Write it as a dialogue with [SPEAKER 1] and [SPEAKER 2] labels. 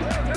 [SPEAKER 1] right.